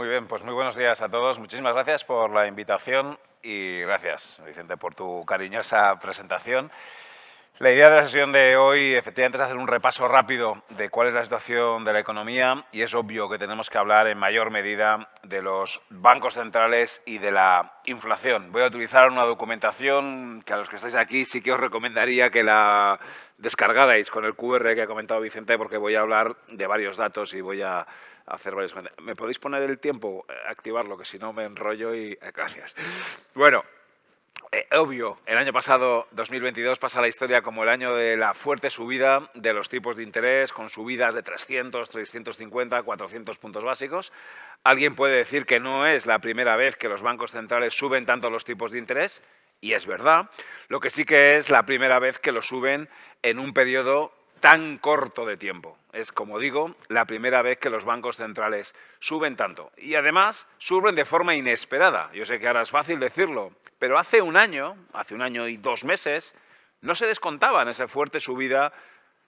Muy bien, pues muy buenos días a todos. Muchísimas gracias por la invitación y gracias, Vicente, por tu cariñosa presentación. La idea de la sesión de hoy efectivamente es hacer un repaso rápido de cuál es la situación de la economía y es obvio que tenemos que hablar en mayor medida de los bancos centrales y de la inflación. Voy a utilizar una documentación que a los que estáis aquí sí que os recomendaría que la descargarais con el QR que ha comentado Vicente porque voy a hablar de varios datos y voy a hacer varios... ¿Me podéis poner el tiempo? Activarlo, que si no me enrollo y... Eh, gracias. Bueno, eh, obvio, el año pasado, 2022, pasa la historia como el año de la fuerte subida de los tipos de interés, con subidas de 300, 350, 400 puntos básicos. Alguien puede decir que no es la primera vez que los bancos centrales suben tanto los tipos de interés, y es verdad. Lo que sí que es la primera vez que lo suben en un periodo tan corto de tiempo. Es, como digo, la primera vez que los bancos centrales suben tanto. Y además suben de forma inesperada. Yo sé que ahora es fácil decirlo, pero hace un año, hace un año y dos meses, no se descontaba en esa fuerte subida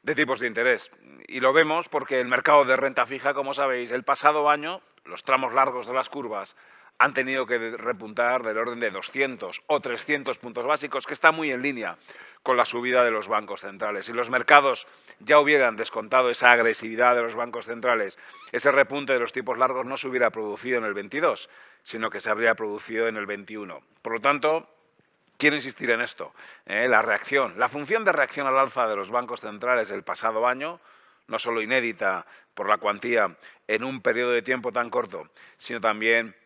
de tipos de interés. Y lo vemos porque el mercado de renta fija, como sabéis, el pasado año, los tramos largos de las curvas han tenido que repuntar del orden de 200 o 300 puntos básicos, que está muy en línea con la subida de los bancos centrales. Si los mercados ya hubieran descontado esa agresividad de los bancos centrales, ese repunte de los tipos largos no se hubiera producido en el 22, sino que se habría producido en el 21. Por lo tanto, quiero insistir en esto, ¿eh? la reacción, la función de reacción al alza de los bancos centrales del pasado año, no solo inédita por la cuantía en un periodo de tiempo tan corto, sino también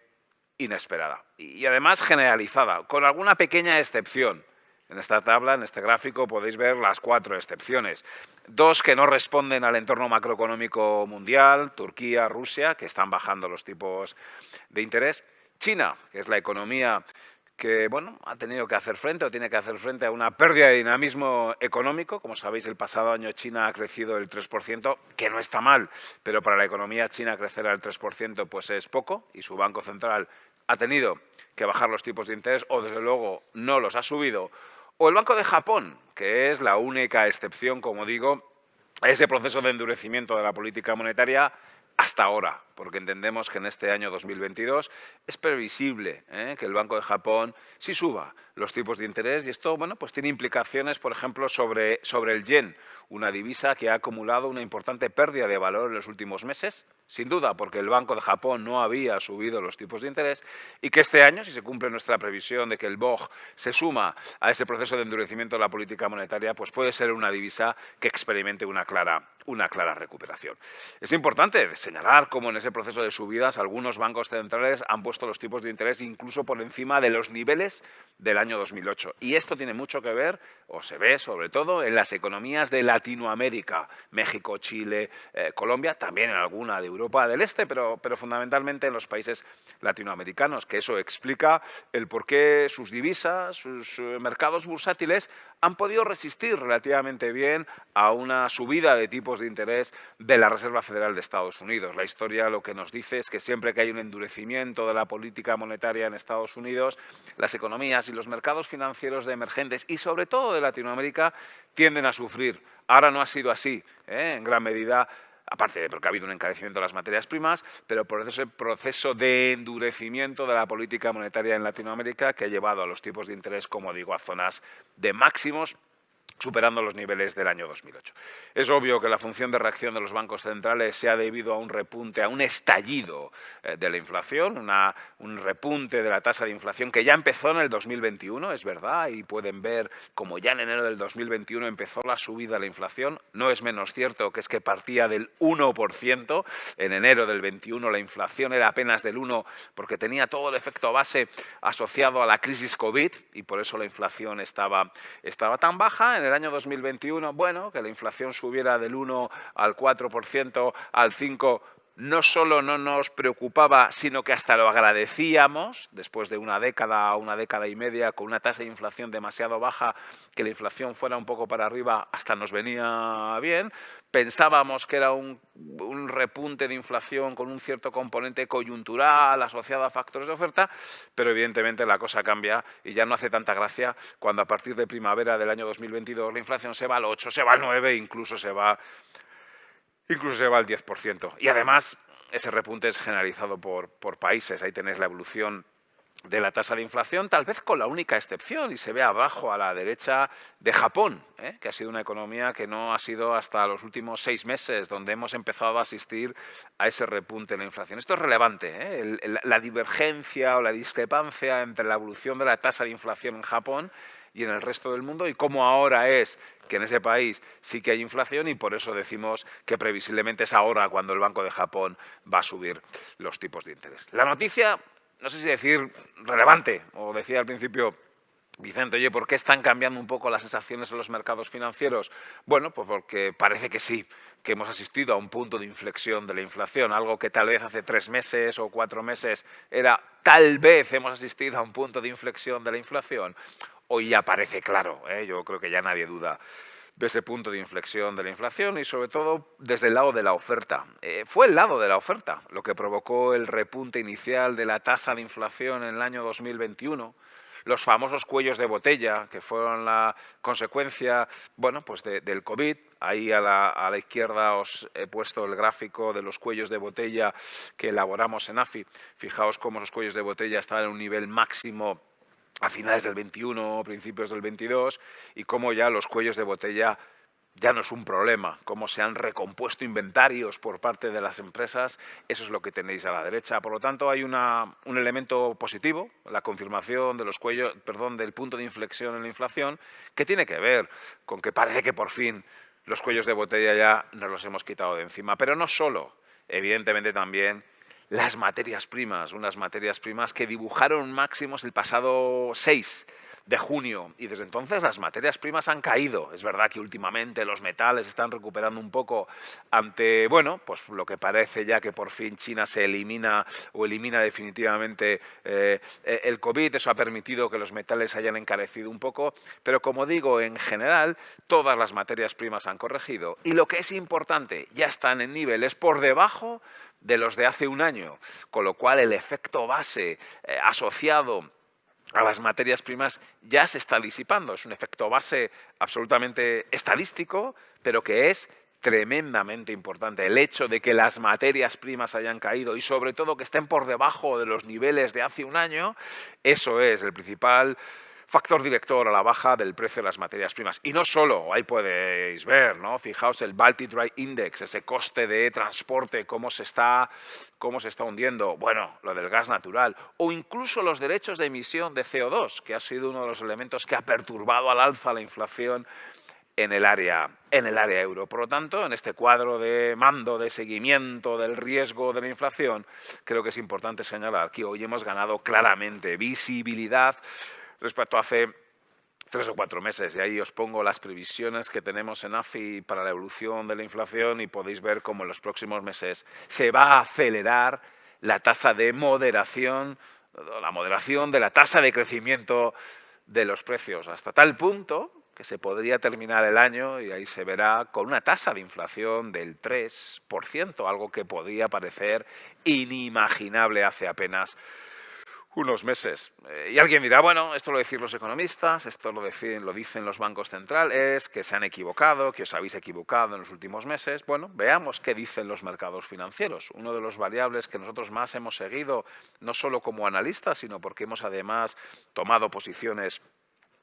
inesperada y además generalizada, con alguna pequeña excepción. En esta tabla, en este gráfico, podéis ver las cuatro excepciones. Dos que no responden al entorno macroeconómico mundial, Turquía, Rusia, que están bajando los tipos de interés. China, que es la economía que bueno, ha tenido que hacer frente o tiene que hacer frente a una pérdida de dinamismo económico. Como sabéis, el pasado año China ha crecido el 3%, que no está mal, pero para la economía china crecer al 3% pues es poco y su Banco Central ha tenido que bajar los tipos de interés o desde luego no los ha subido. O el Banco de Japón, que es la única excepción, como digo, a ese proceso de endurecimiento de la política monetaria hasta ahora, porque entendemos que en este año 2022 es previsible ¿eh? que el Banco de Japón sí suba los tipos de interés y esto bueno, pues tiene implicaciones, por ejemplo, sobre, sobre el yen, una divisa que ha acumulado una importante pérdida de valor en los últimos meses, sin duda porque el Banco de Japón no había subido los tipos de interés y que este año, si se cumple nuestra previsión de que el BOJ se suma a ese proceso de endurecimiento de la política monetaria, pues puede ser una divisa que experimente una clara, una clara recuperación. Es importante señalar cómo en ese proceso de subidas algunos bancos centrales han puesto los tipos de interés incluso por encima de los niveles del año 2008. Y esto tiene mucho que ver, o se ve sobre todo, en las economías de Latinoamérica, México, Chile, eh, Colombia, también en alguna de Europa del Este, pero, pero fundamentalmente en los países latinoamericanos, que eso explica el por qué sus divisas, sus eh, mercados bursátiles han podido resistir relativamente bien a una subida de tipos de interés de la Reserva Federal de Estados Unidos. La historia lo que nos dice es que siempre que hay un endurecimiento de la política monetaria en Estados Unidos, las economías y los mercados financieros de emergentes y sobre todo de Latinoamérica tienden a sufrir. Ahora no ha sido así, ¿eh? en gran medida aparte de porque ha habido un encarecimiento de las materias primas, pero por ese proceso de endurecimiento de la política monetaria en Latinoamérica que ha llevado a los tipos de interés, como digo, a zonas de máximos superando los niveles del año 2008. Es obvio que la función de reacción de los bancos centrales se ha debido a un repunte, a un estallido eh, de la inflación, un repunte de la tasa de inflación que ya empezó en el 2021, es verdad, y pueden ver como ya en enero del 2021 empezó la subida de la inflación. No es menos cierto que es que partía del 1%, en enero del 21 la inflación era apenas del 1 porque tenía todo el efecto base asociado a la crisis COVID y por eso la inflación estaba, estaba tan baja el año 2021, bueno, que la inflación subiera del 1 al 4%, al 5%, no solo no nos preocupaba, sino que hasta lo agradecíamos, después de una década, una década y media, con una tasa de inflación demasiado baja, que la inflación fuera un poco para arriba, hasta nos venía bien. Pensábamos que era un, un repunte de inflación con un cierto componente coyuntural asociado a factores de oferta, pero evidentemente la cosa cambia y ya no hace tanta gracia cuando a partir de primavera del año 2022 la inflación se va al 8, se va al 9, incluso se va incluso se va al 10%. Y además, ese repunte es generalizado por, por países. Ahí tenéis la evolución de la tasa de inflación, tal vez con la única excepción, y se ve abajo a la derecha, de Japón, ¿eh? que ha sido una economía que no ha sido hasta los últimos seis meses donde hemos empezado a asistir a ese repunte en la inflación. Esto es relevante, ¿eh? la divergencia o la discrepancia entre la evolución de la tasa de inflación en Japón y en el resto del mundo y cómo ahora es que en ese país sí que hay inflación y por eso decimos que previsiblemente es ahora cuando el Banco de Japón va a subir los tipos de interés. La noticia no sé si decir relevante, o decía al principio Vicente, oye, ¿por qué están cambiando un poco las sensaciones en los mercados financieros? Bueno, pues porque parece que sí, que hemos asistido a un punto de inflexión de la inflación, algo que tal vez hace tres meses o cuatro meses era tal vez hemos asistido a un punto de inflexión de la inflación. Hoy ya parece claro, ¿eh? yo creo que ya nadie duda de ese punto de inflexión de la inflación y sobre todo desde el lado de la oferta. Eh, fue el lado de la oferta lo que provocó el repunte inicial de la tasa de inflación en el año 2021, los famosos cuellos de botella, que fueron la consecuencia bueno, pues del COVID. Ahí a la, a la, izquierda os he puesto el gráfico de los cuellos de botella que elaboramos en AFI. Fijaos cómo esos cuellos de botella estaban en un nivel máximo a finales del 21, principios del 22, y cómo ya los cuellos de botella ya no es un problema, cómo se han recompuesto inventarios por parte de las empresas, eso es lo que tenéis a la derecha. Por lo tanto, hay un elemento positivo, la confirmación de los cuellos, perdón, del punto de inflexión en la inflación, que tiene que ver con que parece que por fin los cuellos de botella ya nos los hemos quitado de encima. Pero no solo, evidentemente también las materias primas, unas materias primas que dibujaron máximos el pasado 6 de junio y desde entonces las materias primas han caído. Es verdad que últimamente los metales están recuperando un poco ante, bueno, pues lo que parece ya que por fin China se elimina o elimina definitivamente eh, el COVID. Eso ha permitido que los metales hayan encarecido un poco, pero como digo, en general todas las materias primas han corregido y lo que es importante, ya están en niveles por debajo de los de hace un año, con lo cual el efecto base eh, asociado a las materias primas ya se está disipando. Es un efecto base absolutamente estadístico, pero que es tremendamente importante. El hecho de que las materias primas hayan caído y sobre todo que estén por debajo de los niveles de hace un año, eso es el principal factor director a la baja del precio de las materias primas. Y no solo, ahí podéis ver, ¿no? Fijaos el Baltic Dry Index, ese coste de transporte, cómo se está, cómo se está hundiendo. Bueno, lo del gas natural. O incluso los derechos de emisión de CO2, que ha sido uno de los elementos que ha perturbado al alza la inflación en el área, en el área euro. Por lo tanto, en este cuadro de mando, de seguimiento del riesgo de la inflación, creo que es importante señalar que hoy hemos ganado claramente visibilidad respecto a hace tres o cuatro meses. Y ahí os pongo las previsiones que tenemos en AFI para la evolución de la inflación y podéis ver cómo en los próximos meses se va a acelerar la tasa de moderación, la moderación de la tasa de crecimiento de los precios, hasta tal punto que se podría terminar el año y ahí se verá con una tasa de inflación del 3%, algo que podía parecer inimaginable hace apenas unos meses. Eh, y alguien dirá, bueno, esto lo decís los economistas, esto lo dicen, lo dicen los bancos centrales, que se han equivocado, que os habéis equivocado en los últimos meses. Bueno, veamos qué dicen los mercados financieros. Uno de los variables que nosotros más hemos seguido, no solo como analistas, sino porque hemos además tomado posiciones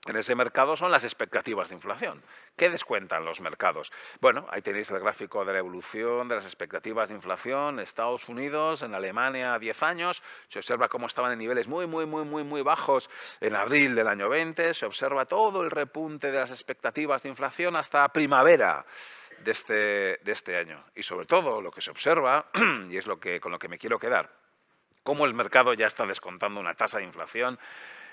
en ese mercado son las expectativas de inflación. ¿Qué descuentan los mercados? Bueno, ahí tenéis el gráfico de la evolución de las expectativas de inflación. en Estados Unidos, en Alemania, 10 años, se observa cómo estaban en niveles muy, muy, muy, muy, muy bajos en abril del año 20. Se observa todo el repunte de las expectativas de inflación hasta primavera de este, de este año. Y sobre todo lo que se observa, y es lo que, con lo que me quiero quedar, cómo el mercado ya está descontando una tasa de inflación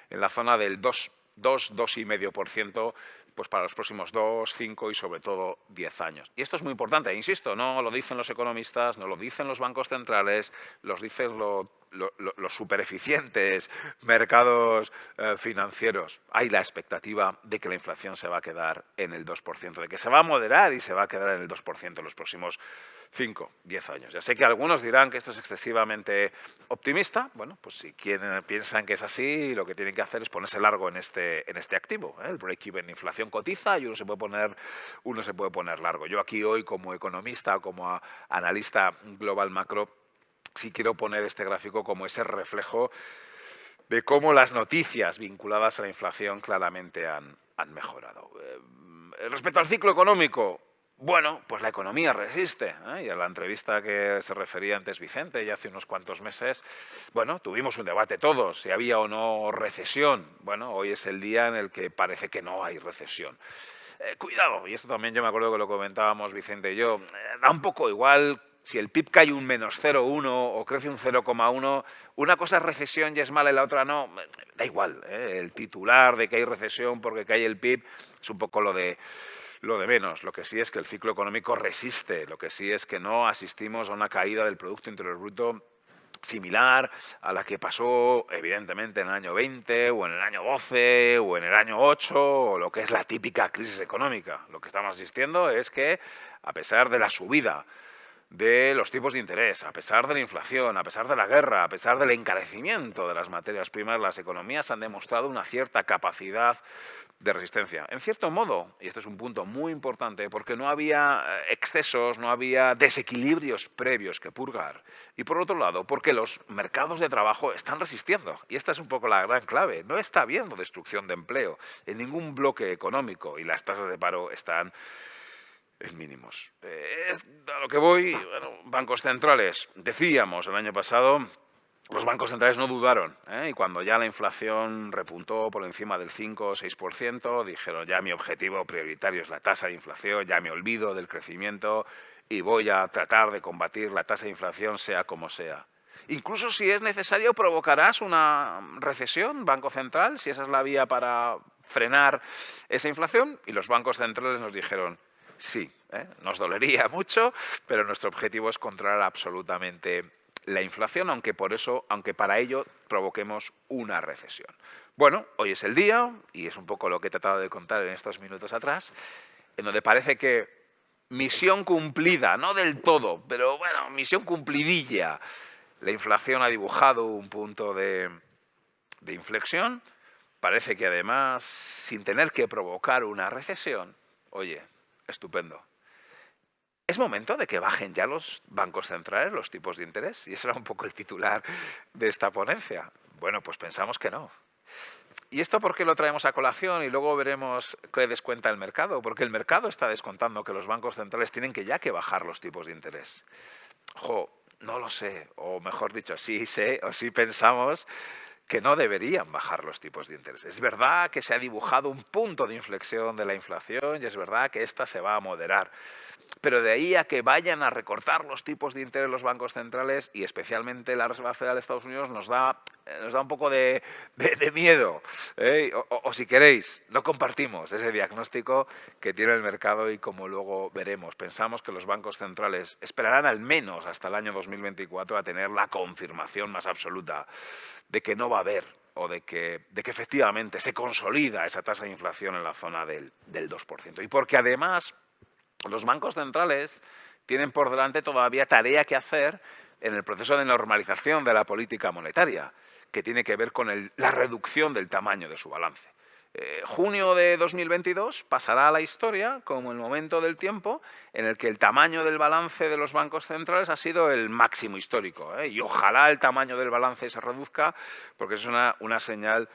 en la zona del 2 2, 2,5% pues para los próximos 2, 5 y sobre todo 10 años. Y esto es muy importante, insisto, no lo dicen los economistas, no lo dicen los bancos centrales, los dicen los super eficientes mercados eh, financieros. Hay la expectativa de que la inflación se va a quedar en el 2%, de que se va a moderar y se va a quedar en el 2% en los próximos 5, 10 años. Ya sé que algunos dirán que esto es excesivamente optimista. Bueno, pues si quieren, piensan que es así, lo que tienen que hacer es ponerse largo en este, en este activo. ¿eh? El break-even inflación cotiza y uno se, puede poner, uno se puede poner largo. Yo aquí hoy como economista, como analista global macro, sí quiero poner este gráfico como ese reflejo de cómo las noticias vinculadas a la inflación claramente han, han mejorado. Eh, respecto al ciclo económico, bueno, pues la economía resiste. ¿eh? Y a la entrevista que se refería antes Vicente, ya hace unos cuantos meses, bueno, tuvimos un debate todos, si había o no recesión. Bueno, hoy es el día en el que parece que no hay recesión. Eh, cuidado, y esto también yo me acuerdo que lo comentábamos Vicente y yo, eh, da un poco igual si el PIB cae un menos 0,1 o crece un 0,1, una cosa es recesión y es mala y la otra no, da igual. El titular de que hay recesión porque cae el PIB es un poco lo de lo de menos. Lo que sí es que el ciclo económico resiste, lo que sí es que no asistimos a una caída del Producto Interior Bruto similar a la que pasó evidentemente en el año 20 o en el año 12 o en el año 8 o lo que es la típica crisis económica. Lo que estamos asistiendo es que a pesar de la subida de los tipos de interés, a pesar de la inflación, a pesar de la guerra, a pesar del encarecimiento de las materias primas, las economías han demostrado una cierta capacidad de resistencia. En cierto modo, y este es un punto muy importante, porque no había eh, excesos, no había desequilibrios previos que purgar. Y por otro lado, porque los mercados de trabajo están resistiendo. Y esta es un poco la gran clave. No está habiendo destrucción de empleo en ningún bloque económico y las tasas de paro están mínimos. Eh, a lo que voy, bancos centrales, decíamos el año pasado los bancos centrales no dudaron ¿eh? y cuando ya la inflación repuntó por encima del 5 o 6%, dijeron ya mi objetivo prioritario es la tasa de inflación, ya me olvido del crecimiento y voy a tratar de combatir la tasa de inflación sea como sea. Incluso si es necesario provocarás una recesión, Banco Central, si esa es la vía para frenar esa inflación y los bancos centrales nos dijeron sí, ¿eh? nos dolería mucho, pero nuestro objetivo es controlar absolutamente la inflación, aunque, por eso, aunque para ello provoquemos una recesión. Bueno, hoy es el día, y es un poco lo que he tratado de contar en estos minutos atrás, en donde parece que misión cumplida, no del todo, pero bueno, misión cumplidilla. La inflación ha dibujado un punto de, de inflexión, parece que además, sin tener que provocar una recesión, oye, estupendo es momento de que bajen ya los bancos centrales los tipos de interés. Y ese era un poco el titular de esta ponencia. Bueno, pues pensamos que no. ¿Y esto por qué lo traemos a colación y luego veremos qué descuenta el mercado? Porque el mercado está descontando que los bancos centrales tienen que ya que bajar los tipos de interés. Jo, no lo sé, o mejor dicho, sí sé, o sí pensamos que no deberían bajar los tipos de interés. Es verdad que se ha dibujado un punto de inflexión de la inflación y es verdad que esta se va a moderar. Pero de ahí a que vayan a recortar los tipos de interés los bancos centrales y especialmente la Reserva Federal de Estados Unidos nos da, eh, nos da un poco de, miedo. ¿eh? O, si queréis, no compartimos ese diagnóstico que tiene el mercado y como luego veremos. Pensamos que los bancos centrales esperarán al menos hasta el año 2024 a tener la confirmación más absoluta de que no va a haber o de que, de que efectivamente se consolida esa tasa de inflación en la zona del, del 2%. Y porque además los bancos centrales tienen por delante todavía tarea que hacer en el proceso de normalización de la política monetaria, que tiene que ver con la reducción del tamaño de su balance. Eh, junio de 2022 pasará a la historia como el momento del tiempo en el que el tamaño del balance de los bancos centrales ha sido el máximo histórico. ¿eh? Y ojalá el tamaño del balance se reduzca porque es una, una señal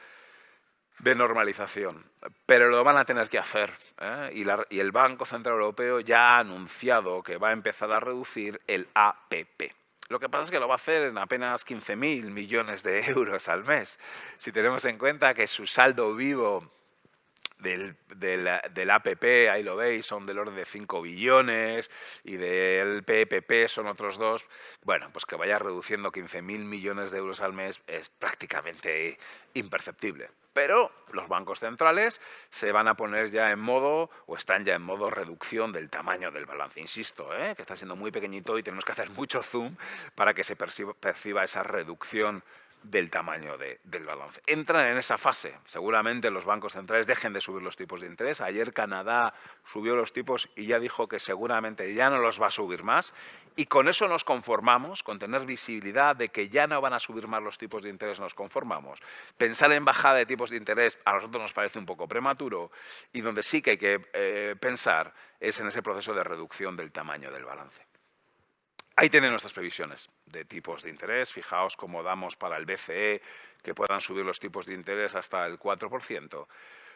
de normalización, pero lo van a tener que hacer. ¿eh? Y, el Banco Central Europeo ya ha anunciado que va a empezar a reducir el APP. Lo que pasa es que lo va a hacer en apenas 15.000 millones de euros al mes. Si tenemos en cuenta que su saldo vivo del, del, APP, ahí lo veis, son del orden de 5 billones y del PPP son otros dos. Bueno, pues que vaya reduciendo 15.000 millones de euros al mes es prácticamente imperceptible. Pero los bancos centrales se van a poner ya en modo, o están ya en modo reducción del tamaño del balance. Insisto, ¿eh? que está siendo muy pequeñito y tenemos que hacer mucho zoom para que se perciba esa reducción del tamaño del balance. Entran en esa fase. Seguramente los bancos centrales dejen de subir los tipos de interés. Ayer Canadá subió los tipos y ya dijo que seguramente ya no los va a subir más. Y con eso nos conformamos, con tener visibilidad de que ya no van a subir más los tipos de interés, nos conformamos. Pensar en bajada de tipos de interés a nosotros nos parece un poco prematuro y donde sí que hay que eh, pensar es en ese proceso de reducción del tamaño del balance. Ahí tienen nuestras previsiones de tipos de interés. Fijaos cómo damos para el BCE que puedan subir los tipos de interés hasta el 4%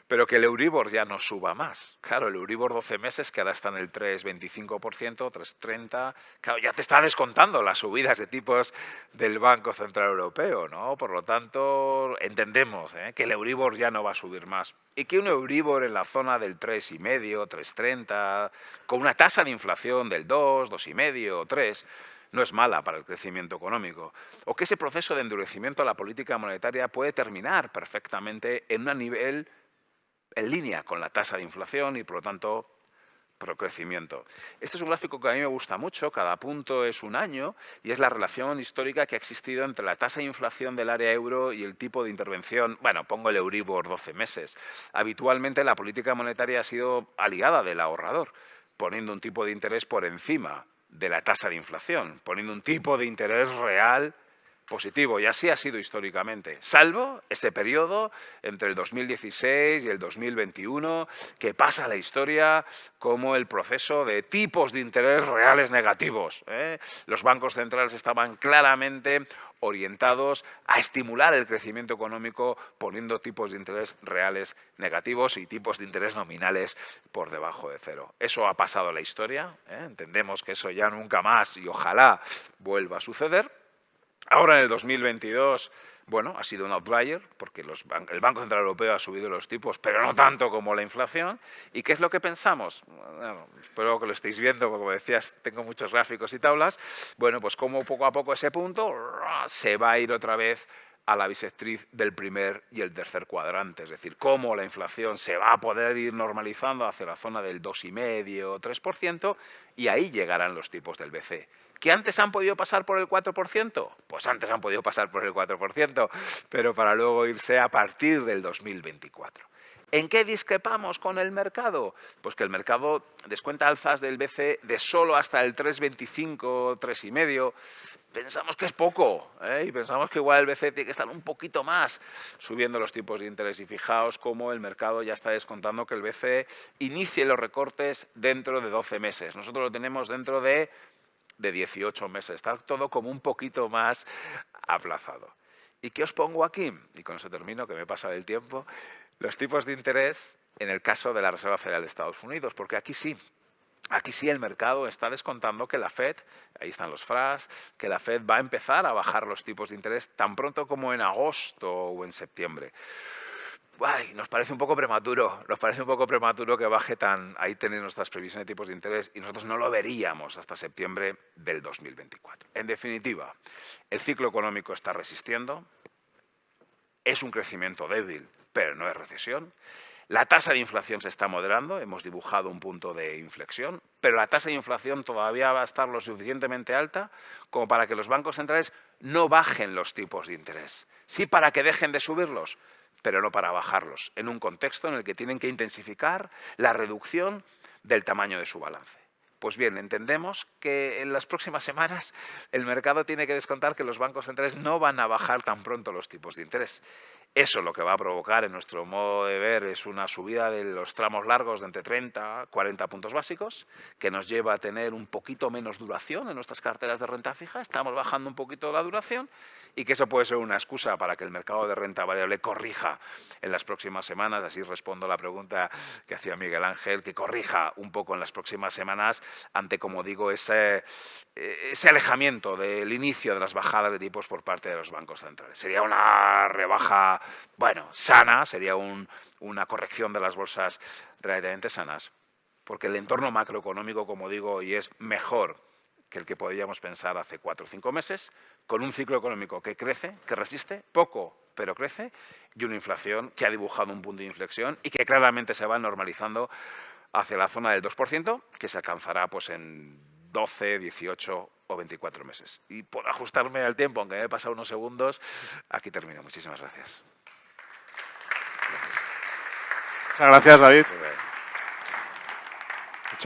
pero que el Euribor ya no suba más. Claro, el Euribor 12 meses, que ahora está en el 3,25%, 3,30%, claro, ya te está descontando las subidas de tipos del Banco Central Europeo, ¿no? Por lo tanto, entendemos ¿eh? que el Euribor ya no va a subir más. Y que un Euribor en la zona del 3,5%, 3,30%, con una tasa de inflación del 2, 2,5%, 3%, no es mala para el crecimiento económico, o que ese proceso de endurecimiento a la política monetaria puede terminar perfectamente en un nivel en línea con la tasa de inflación y, por lo tanto, procrecimiento. Este es un gráfico que a mí me gusta mucho, cada punto es un año y es la relación histórica que ha existido entre la tasa de inflación del área euro y el tipo de intervención, bueno, pongo el Euribor 12 meses. Habitualmente la política monetaria ha sido aliada del ahorrador, poniendo un tipo de interés por encima de la tasa de inflación, poniendo un tipo de interés real positivo y así ha sido históricamente, salvo ese periodo entre el 2016 y el 2021 que pasa a la historia como el proceso de tipos de interés reales negativos. ¿eh? Los bancos centrales estaban claramente orientados a estimular el crecimiento económico poniendo tipos de interés reales negativos y tipos de interés nominales por debajo de cero. Eso ha pasado a la historia, ¿eh? entendemos que eso ya nunca más y ojalá vuelva a suceder, Ahora en el 2022, bueno, ha sido un outlier porque el Banco Central Europeo ha subido los tipos, pero no tanto como la inflación. ¿Y qué es lo que pensamos? espero que lo estéis viendo, porque como decías, tengo muchos gráficos y tablas. Bueno, pues como poco a poco ese punto se va a ir otra vez a la bisectriz del primer y el tercer cuadrante, es decir, cómo la inflación se va a poder ir normalizando hacia la zona del 2,5 3%, y ahí llegarán los tipos del BC. ¿Que antes han podido pasar por el 4%? Pues antes han podido pasar por el 4%, pero para luego irse a partir del 2024. ¿En qué discrepamos con el mercado? Pues que el mercado descuenta alzas del BC de solo hasta el 3,25, 3,5. Pensamos que es poco ¿eh? y pensamos que igual el BC tiene que estar un poquito más subiendo los tipos de interés. Y fijaos cómo el mercado ya está descontando que el BC inicie los recortes dentro de 12 meses. Nosotros lo tenemos dentro de de 18 meses. Está todo como un poquito más aplazado. ¿Y qué os pongo aquí? Y con eso termino, que me pasa el tiempo. Los tipos de interés en el caso de la Reserva Federal de Estados Unidos, porque aquí sí, Aquí sí el mercado está descontando que la Fed, ahí están los FRAS, que la Fed va a empezar a bajar los tipos de interés tan pronto como en agosto o en septiembre nos parece un poco prematuro, nos parece un poco prematuro que baje tan, ahí tenéis nuestras previsiones de tipos de interés y nosotros no lo veríamos hasta septiembre del 2024. En definitiva, el ciclo económico está resistiendo, es un crecimiento débil, pero no es recesión. La tasa de inflación se está moderando, hemos dibujado un punto de inflexión, pero la tasa de inflación todavía va a estar lo suficientemente alta como para que los bancos centrales no bajen los tipos de interés. Sí para que dejen de subirlos, pero no para bajarlos, en un contexto en el que tienen que intensificar la reducción del tamaño de su balance. Pues bien, entendemos que en las próximas semanas el mercado tiene que descontar que los bancos centrales no van a bajar tan pronto los tipos de interés. Eso lo que va a provocar, en nuestro modo de ver, es una subida de los tramos largos de entre 30 a 40 puntos básicos, que nos lleva a tener un poquito menos duración en nuestras carteras de renta fija. Estamos bajando un poquito la duración y que eso puede ser una excusa para que el mercado de renta variable corrija en las próximas semanas. Así respondo a la pregunta que hacía Miguel Ángel, que corrija un poco en las próximas semanas ante, como digo, ese, ese alejamiento del inicio de las bajadas de tipos por parte de los bancos centrales. Sería una rebaja bueno, sana, sería una corrección de las bolsas relativamente sanas, porque el entorno macroeconómico, como digo, hoy es mejor que el que podíamos pensar hace cuatro o cinco meses, con un ciclo económico que crece, que resiste, poco, pero crece, y una inflación que ha dibujado un punto de inflexión y que claramente se va normalizando hacia la zona del 2%, que se alcanzará pues, en 12, 18 o 24 meses. Y por ajustarme al tiempo, aunque me he pasado unos segundos, aquí termino. Muchísimas gracias. Muchas gracias, David.